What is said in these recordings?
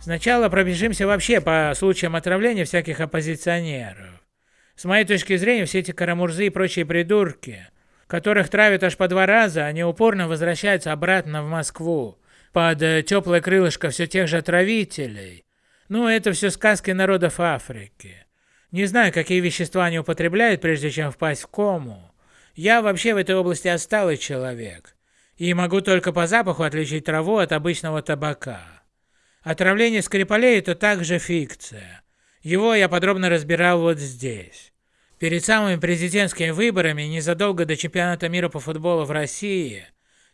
Сначала пробежимся вообще по случаям отравления всяких оппозиционеров. С моей точки зрения, все эти карамурзы и прочие придурки, которых травят аж по два раза, они упорно возвращаются обратно в Москву, под э, теплое крылышко все тех же отравителей. Ну, это все сказки народов Африки. Не знаю, какие вещества они употребляют, прежде чем впасть в кому. Я вообще в этой области отсталый человек. И могу только по запаху отличить траву от обычного табака. Отравление Скрипалей – это также фикция. Его я подробно разбирал вот здесь. Перед самыми президентскими выборами, незадолго до чемпионата мира по футболу в России,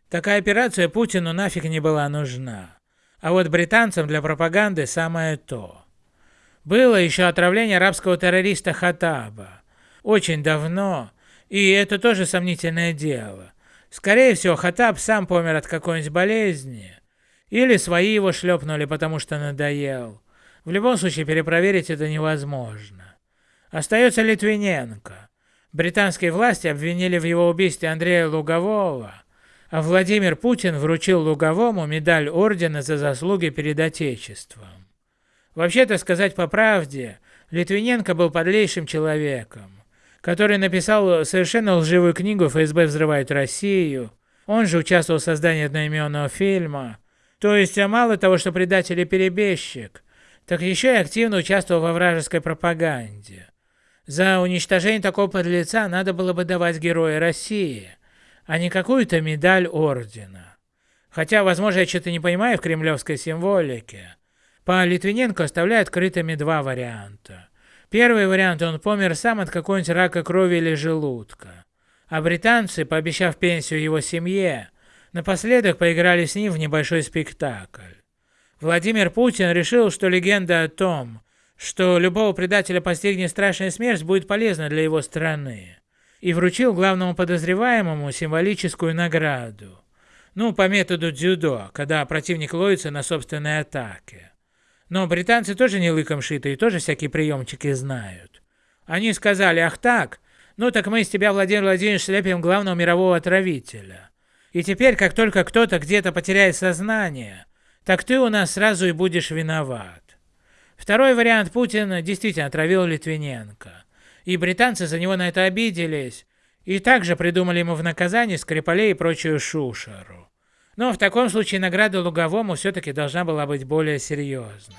такая операция Путину нафиг не была нужна. А вот британцам для пропаганды самое то. Было еще отравление арабского террориста Хатаба. Очень давно, и это тоже сомнительное дело. Скорее всего, Хатаб сам помер от какой-нибудь болезни. Или свои его шлепнули, потому что надоел. В любом случае, перепроверить это невозможно. Остается Литвиненко. Британские власти обвинили в его убийстве Андрея Лугового, а Владимир Путин вручил Луговому медаль ордена за заслуги перед Отечеством. Вообще-то сказать по правде, Литвиненко был подлейшим человеком, который написал совершенно лживую книгу «ФСБ взрывает Россию», он же участвовал в создании одноименного фильма, то есть мало того, что предатель и перебежчик, так еще и активно участвовал во вражеской пропаганде. За уничтожение такого подлеца надо было бы давать Героя России, а не какую-то медаль ордена. Хотя, возможно, я что-то не понимаю в кремлевской символике. По Литвиненко оставляют открытыми два варианта. Первый вариант – он помер сам от какого-нибудь рака крови или желудка. А британцы, пообещав пенсию его семье, напоследок поиграли с ним в небольшой спектакль. Владимир Путин решил, что легенда о том, что любого предателя постигнет страшная смерть, будет полезна для его страны, и вручил главному подозреваемому символическую награду. Ну, по методу дзюдо, когда противник ловится на собственной атаке. Но британцы тоже не лыком шиты и тоже всякие приемчики знают. Они сказали, ах так, ну так мы из тебя, Владимир Владимирович, слепим главного мирового отравителя. И теперь, как только кто-то где-то потеряет сознание, так ты у нас сразу и будешь виноват. Второй вариант Путин действительно отравил Литвиненко. И британцы за него на это обиделись, и также придумали ему в наказание Скрипалей и прочую шушеру. Но в таком случае награда Луговому все-таки должна была быть более серьезной.